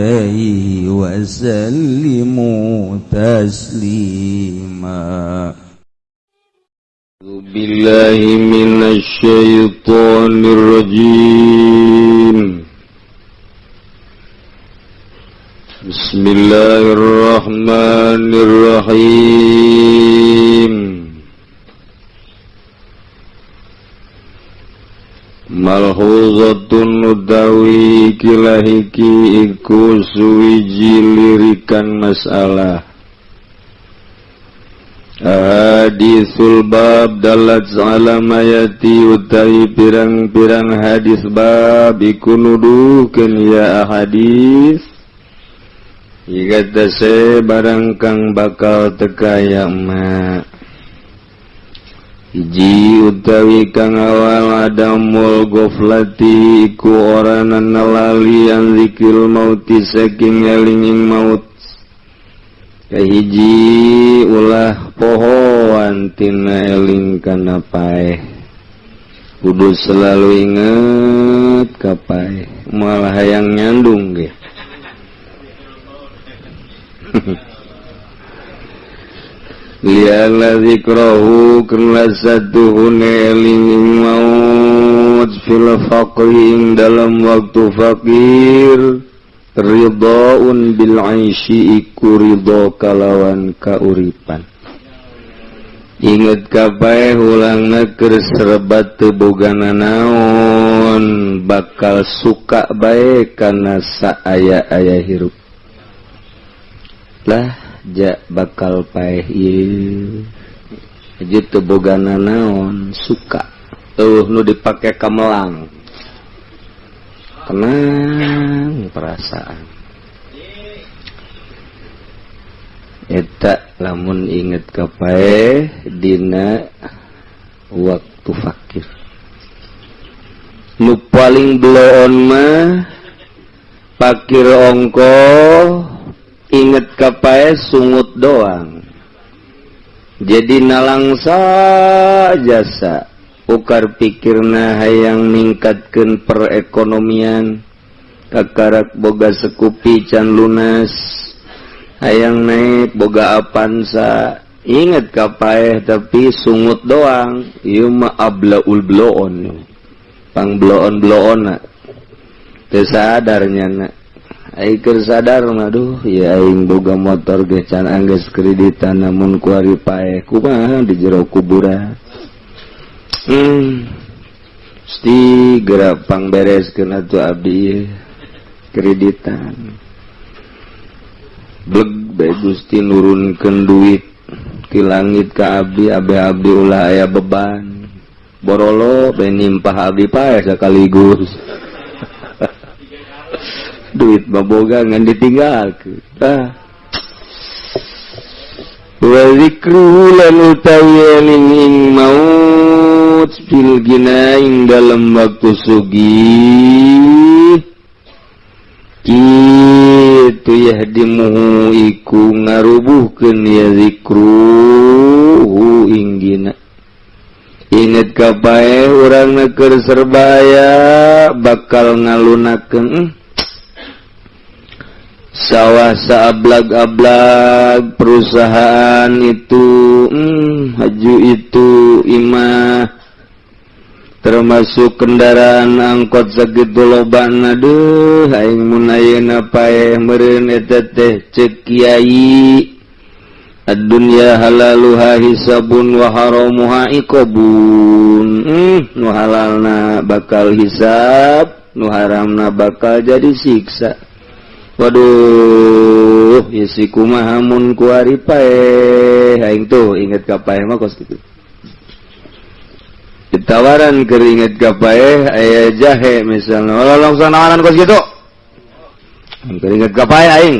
عليه وسلموا تسليما بالله من الشيطان الرجيم بسم الله الرحمن الرحيم Malhuzoundhawilahikiiku Suwijilirikan masalah Hadits sulbab dalsa yaati utahi pirang-pirarang hadis babiikuken ya hadis Igase barangkang bakal tekayama ji utawi kang awalagoflati lalian likil mautiing ellingin maut hijji ulah pohonwan ellingkanapae Kudus selalu inget kappa malah hayang nyandung deh hehe mau dalam waktu fakir Rihounhokalawan kauripan inget kap hulang negeri serbat tebugana naon bakal suka baik karena aya-aya hirup Hailah bakal pay naon suka nu dipakai kamelang perasaan namun inget kepae Di waktu fakir lu paling belum onmah fakir rongko inget kap sungut doang jadi nalangsa ajasa ukar pikirna hayang ningkatkan perekonomian kekarak boga sekupi Chan lunas ayaang naik boga apasa ingat kappa tapi sungut doang Yuma ablaul bloonpangbloon blo sadarnya naik étantkir sadaruhing jugaga motor gecan Ang kredita namun kuari paku di jero kubura hmm, gerapang beres kenacu Abi kreditanbe Gusti nurunken duit ki langit kai Abehi ula beban borolo penimpaiekaligur duit babogangan ditinggal ah. kita mau dalam waktu sugi itu ya dimuiku ngarubu kenya krugina ingetkaba orang neker serbaya bakal ngalu ke étant sawwasa alag-alagg perusahaan itu hmm, Haju itu imima termasuk kendaraan angkot seggidulbandu Haiapae ceyiunnyahaun waharhaqbunhalal na bakal hisab nuhararam na bakal jadi siksa. Waduh isi kumahamun kuari pae aing tuh inget kapai mah kos gitu Ditawaran keringet kapae ayah jahe misalnya Walau langsung nawaran kos gitu Keringet kapae aing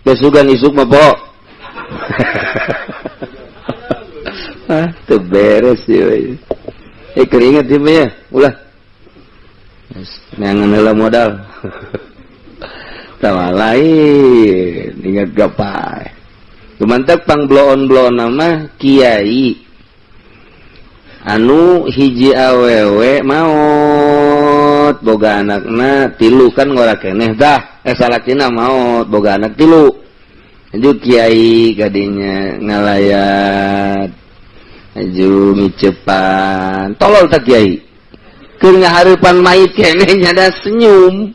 Kesugan isuk mah po. Ah tuh beres ya Eh keringet sih ya ulah Nangan modal tawa lihatat berapa cumantappang bloonblo nama Kiai anu hiji awew maut Boga anakaknya tilu kan ngo eneh dahtina eh, maut bo anak tilu Kyai ganya nga la Jui cepat tol tak Kyai ke Harpan enehnya ada senyum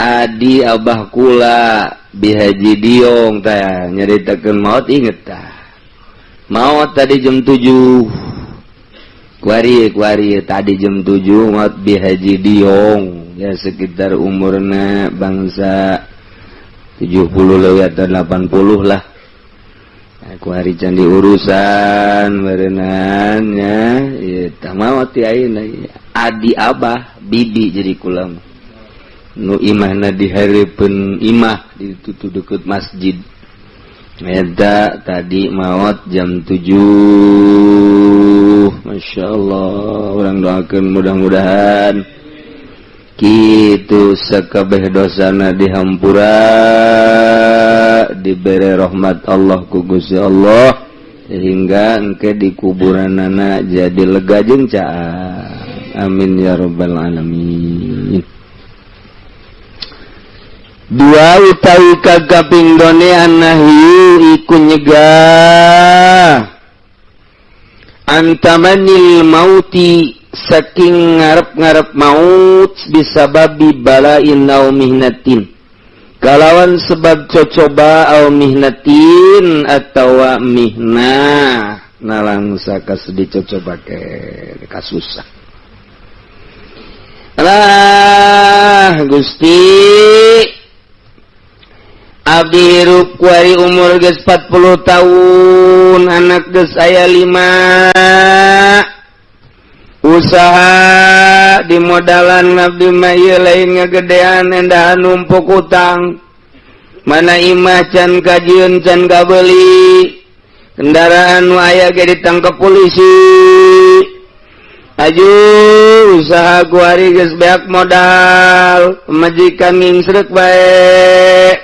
Adi Abah Ku Bihaji Diong tay nyerita tekan maut inget maut tadi jam 7 tadi jam 7 maut Bi Haji Diong ya sekitar umurna bangsa 70 lewa 80 lah akuri candi urusan mererenannya maut Adi Abah Bii jadi ku di hari pun Imah dit masjid Meda tadi maut jam 7 Masya Allah orang doakan mudah-mudahan Ki sekabeh dosana dihammpun diberre rahmat Allah kugus ya Allah hingga eke di kuburan anak jadi lega jenca amin ya robbal alamin dua utawi doni annahi iku nyegah antamanil mauti saking ngarep-ngarep maut bisababi balain au mihnatin kalawan sebab cocoba au mihnatin atau mihna saka sedih cocoba ke kasusah lah Gusti dirukwari umur ke 40 tahun anak saya 5 usaha dimodan Nabi May lainnya gedeaannda nummpukutang mana Iima can kajun can Kabelli kendaraan waya datang ke polisi Aju usaha guaari gesbeak modal majika minrek baik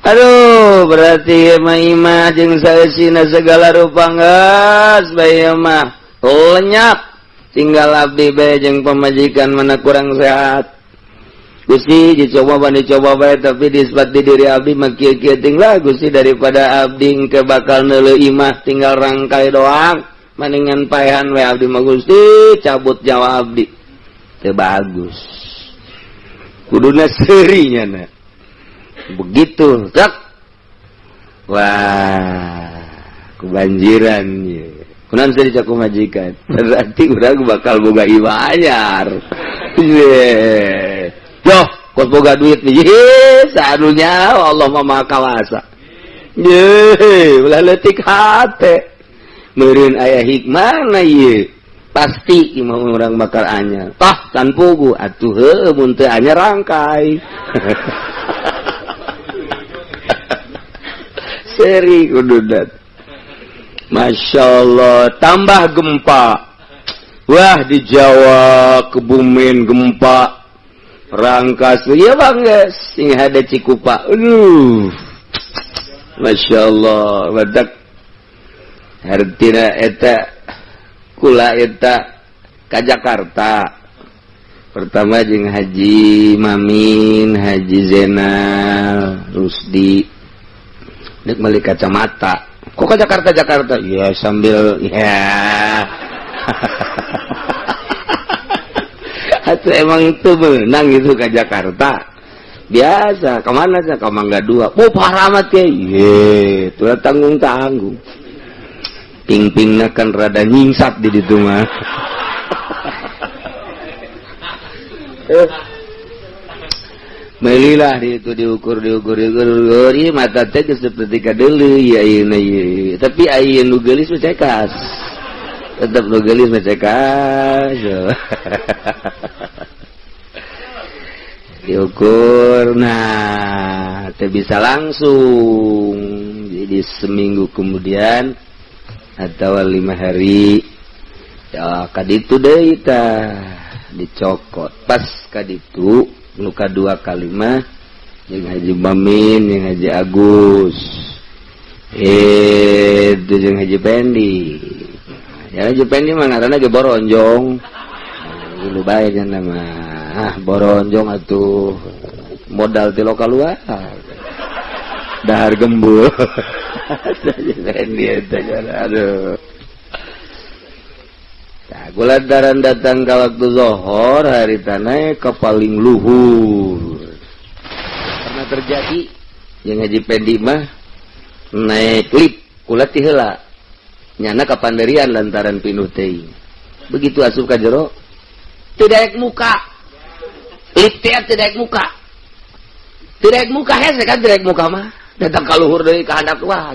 Haluh berarting sayaa segala rupang baynya tinggal Abdijeng pemajikan menku orang sehat Gusti coba tapi di diri Ab bagus sih daripada Abding ke bakallu Imah tinggal rangkai doang mandingan paan wama Gusti cabut jawab Abdi bagus kudunya serinya begitu Wah kebanjiannya majikan berarti bakalbungga I banyakyar duit senya Allah me makaalwasa HPin ayaah hikmah pasti Imam bakalnya ta tanpa pugu atuh bunteannya rangkai heha dad Masya Allah tambah gempa Wah di Jawa kebumen gempa rangkasya Bang guys ada ci pakuh Masya Allah red etkula etak Ka Jakarta pertama Jing Haji Mamin Haji Zena Rudi Nek beli kacamata. Kok ke Jakarta Jakarta? Ya sambil ya. Atau emang itu menang itu ke Jakarta. Biasa, kemana sih? Ke Mangga Dua. Oh, parah amat ya. Ye, tuh tanggung-tanggung. Ping-pingnya kan rada nyingsat di situ mah. Eh, Melilah di itu diukur diukur diukur diukur iya mata teh seperti kadele iya iya, iya iya iya tapi iya nugelis mencekas tetap nugelis mencekas diukur nah teh bisa langsung jadi seminggu kemudian atau lima hari ya kaditu deh kita dicokot pas kaditu luka dua kalimah yang Haji bamin yang Haji Agus itu yang Haji Pendi yang Haji Pendi mah ngaranna ge boronjong lu bayar nama ah boronjong atuh modal telok lokal luar dahar gembul Haji aduh gula daran datang ke waktu zohor hari ta naik kepal luhur karena terjadi yang ngaji pedimah naik klik kuih hela nyana kapan darian lantaran pinuh begitu aska jero tidak muka tidak muka tidak muka muka datang luhur dari keak Wah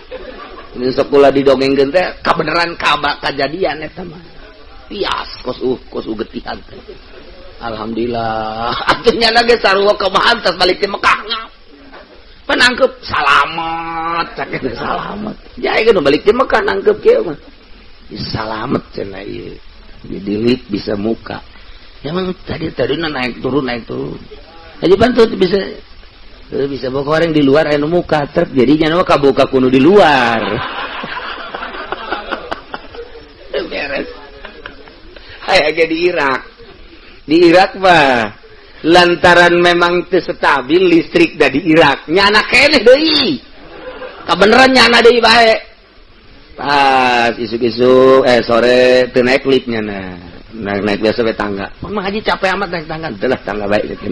ini sekolah di dongeng gente kebenaran kabak kejadian ya, teman pias kos uh, kos uh, getihan Alhamdulillah akhirnya lagi sarua ke tas balik ke Mekah penangkep salamat sakitnya salamat ya itu balik ke Mekah nangkep kia mah ya, salamat cina iya jadi lip bisa muka emang tadi tadi naik turun naik turun aja bantu bisa Tuh, bisa bawa orang di luar anu muka terp jadinya nama kabuka kuno di luar beres ayah di Irak di Irak mah lantaran memang itu stabil listrik dari Irak nyana kene deh kebeneran nyana deh baik pas isu isuk eh sore naik liftnya nah naik, naik biasa tangga mama haji capek amat naik tangga itulah tangga baik gitu.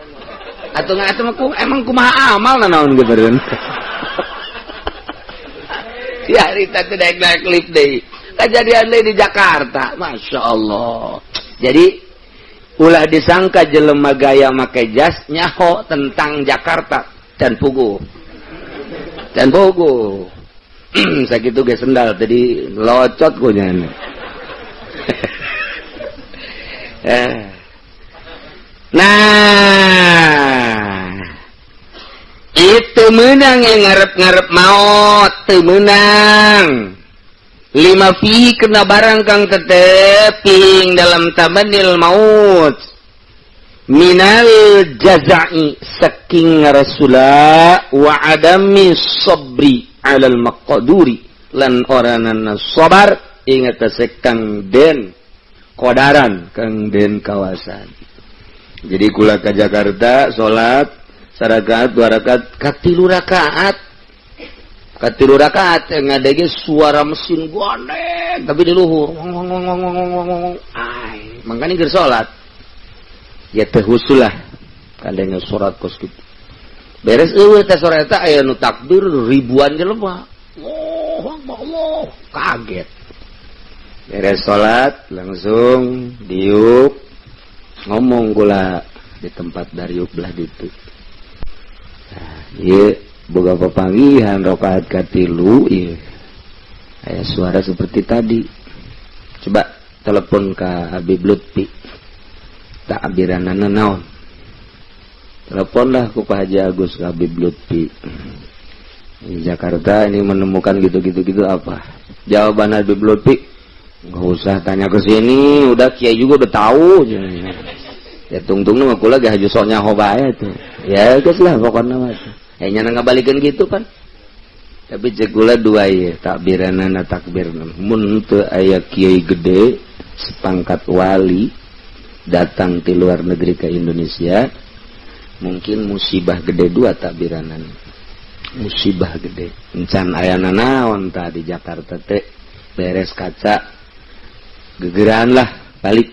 atau nggak atau aku emang kumaha amal na gitu kan ya Rita tidak naik naik lift deh kejadian deh di Jakarta masya Allah jadi ulah disangka jelema gaya make jas nyaho tentang Jakarta dan pugu dan pugu sakitu ge sendal tadi locot kunyana eh nah itu menang yang ngarep- ngarep maut itu menang 5 fi kena barangangkan terdeping dalam tail maut Minal jaza saking Rasullah wa Adammi sobriri lan orangsobar ingat kesegang Den koadaran keng Den kawasani jadi kula ke Jakarta salat sarakat dua rakaat katilu rakaat katilu rakaat yang ada suara mesin gede tapi di luhur ai, makanya ger salat ya tehusulah kadangnya surat kos gitu beres eueuh eh, teh sore eta aya nu takbir ribuan jelema oh Allah kaget beres salat langsung diuk ngomong gula di tempat dari belah itu nah, iya pagi pepanggihan rokaat katilu iya Ayah suara seperti tadi coba telepon ke Habib Lutfi tak abiranana naon teleponlah ku Pak Haji Agus ke Habib Lutfi di Jakarta ini menemukan gitu-gitu gitu apa jawaban Habib Lutfi nggak usah tanya ke sini udah kiai juga udah tahu ya tungtung nama kula gak haju soalnya hoba ya itu ya guys lah pokoknya mah eh ya, nyana ngabalikeun gitu kan tapi cekula dua ya takbiranana takbirna mun teu ayah kiai gede sepangkat wali datang ke luar negeri ke Indonesia mungkin musibah gede dua takbiranan musibah gede encan aya nanaon tadi Jakarta teh beres kaca gegeran lah balik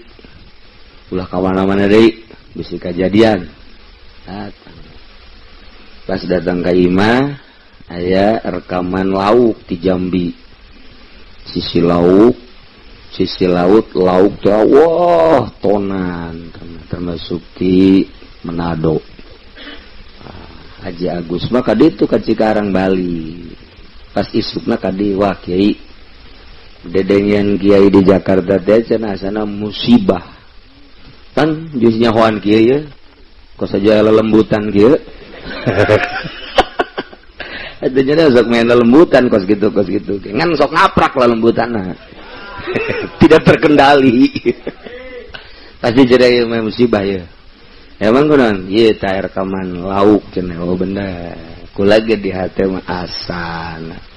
ulah kawan mana dari bisa kejadian pas datang ke Ima ayah rekaman lauk di Jambi sisi lauk sisi laut lauk tuh wah tonan termasuk di Manado ah, Haji Agus maka dia itu ke Cikarang Bali pas isukna kadi wah kiai dedengian Kiai di Jakarta teh cenah sana musibah kan jusnya hoan Kiai ya kok saja lelembutan Kiai itu jadi sok main lelembutan kos gitu kos gitu kan sok ngaprak lelembutan nah. tidak terkendali pasti jadi main musibah ya emang nang iya tayar kaman lauk cenah oh benda ku lagi di hati mah asana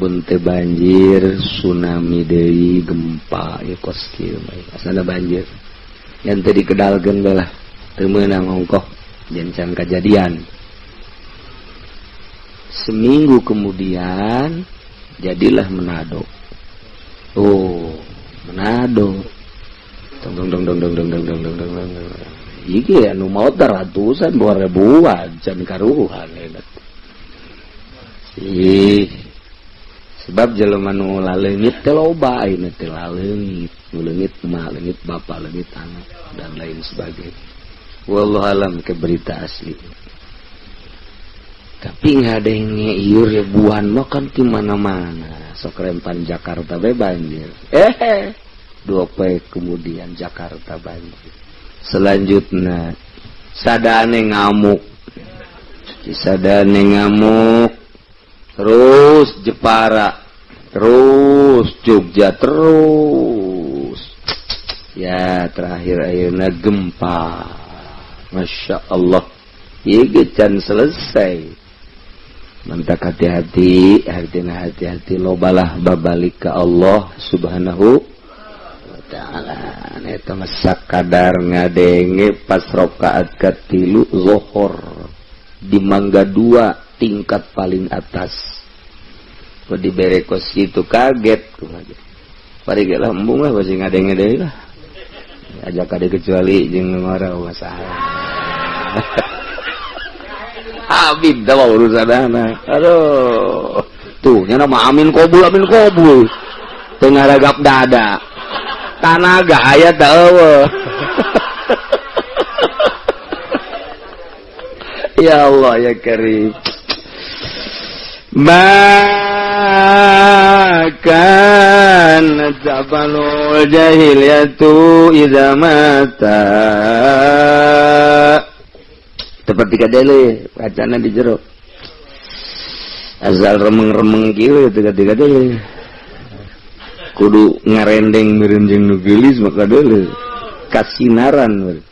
punte banjir tsunami Dewi gempa ya koski asalnya banjir yang tadi kedalgen balah temenang ongkoh jenjang kejadian seminggu kemudian jadilah menado oh menado dong dong dong dong dong dong dong dong dong dong dong dong iki anu dong ratusan dua ribuan dong karuhan dong dong sebab jelmanu lalengit teh ini nu leungit mah leungit bapak leungit anak dan lain sebagainya wallahu alam ke berita asli tapi nggak ada yang ngeyur ribuan ya, mah kan di mana-mana sok rempan Jakarta be banjir eh dua pe kemudian Jakarta banjir selanjutnya sadane ngamuk sadane ngamuk terus Jepara, terus Jogja, terus. Ya, terakhir akhirnya gempa. Masya Allah. Iki iya, can selesai. Minta hati-hati, artinya hati-hati balah babalik ke Allah Subhanahu wa taala. Itu masak kadar ngadenge pas rokaat ketilu zohor di mangga dua tingkat paling atas kok diberekos itu kaget pari gak lambung lah pasti ngadeng-ngadeng lah aja kade kecuali jeng marah oh, masalah Habib, dah urusan anak aduh tuh nyana mah amin kobul amin kobul tengah ragap dada tanaga ayat tak ya Allah ya karim ما كان جبل الجاهلية إذا مات tepat tiga dele wacana di jero asal remeng-remeng kiri gitu, tiga tiga dele kudu ngarendeng mirenjeng nugelis maka dele kasinaran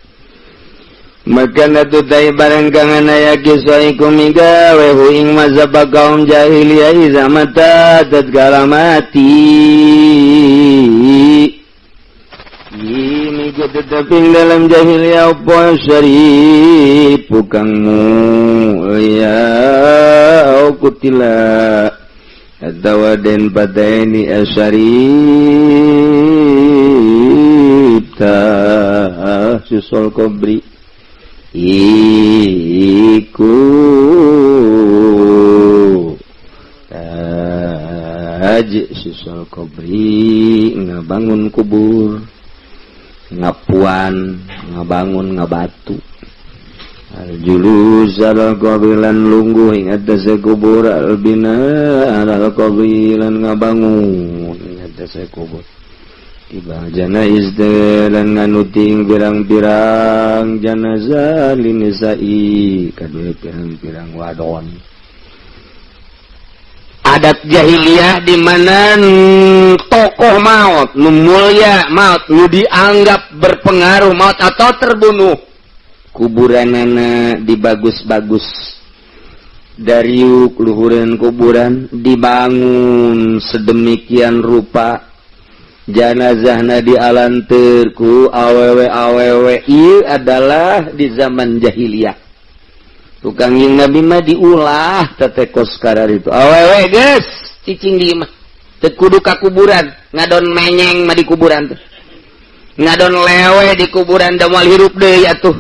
Makanatu tai barang kangana anaya kisaiku kumiga wehu ing mazhaba kaum jahiliyah iza mata tatkala mati Ini teteping dalam jahiliyah apa syari kang mulia ya, au kutila aden den pataini asyarif ta susol kobri ikuji siul Qbri ngabangun kubur ngapanngebangunngebatu jululan lunggu ada saya kuburbillan ngabangun saya kubur Tiba janaiz dan nganuting birang-birang janazah linisai kadue birang-birang wadon. Adat jahiliyah di mana tokoh maut, mulia maut, lu dianggap berpengaruh maut atau terbunuh. Kuburan Kuburanana dibagus-bagus dari luhuran kuburan dibangun sedemikian rupa janazahna di alan Turkku awwwW adalah di zaman jahiliyah tukangnya Nabima diulah sekarang ituwe kuburan ngadon main kuburan ngadon le di kuburan Jawal hirup tuh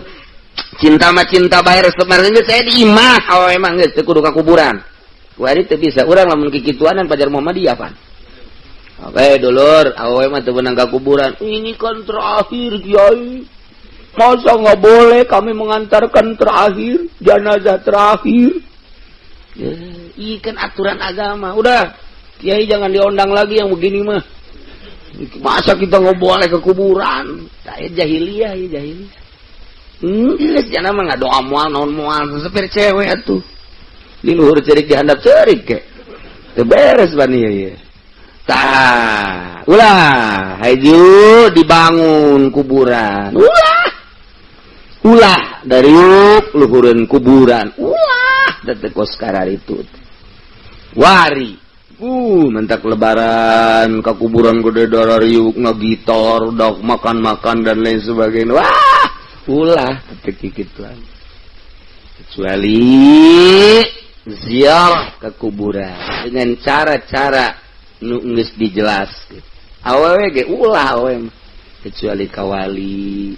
cinta macinta bayar kemarinnya saya dimahwa emang kuburan itu bisa orang mungkin pacjar Mo diapan Oke eh, dulur, awe mah temenang ke kuburan. Ini kan terakhir kiai. Masa nggak boleh kami mengantarkan terakhir jenazah terakhir? Ya, ini iya kan aturan agama. Udah, kiai jangan diundang lagi yang begini mah. Masa kita nggak boleh ke kuburan? Saya jahiliyah ya jahiliyah. Hmm, jangan mah nggak doa mual non mual sepir cewek tuh. Ini luhur cerik dihandap cerik kek. Teberes bani ya. ya. lah haiju dibangun kuburan pula dari yuk Luhurn kuburan sekarang itu wari uh mentak lebaran ke kuburan godedo yukngegitor do makan-makan dan lain sebagai Wah pulaki lagi kecuali zial ke kuburan dengan cara-cara yang nungis dijelas awewe ge ulah awe, kecuali kawali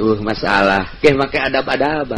tuh masalah ke make adab-adab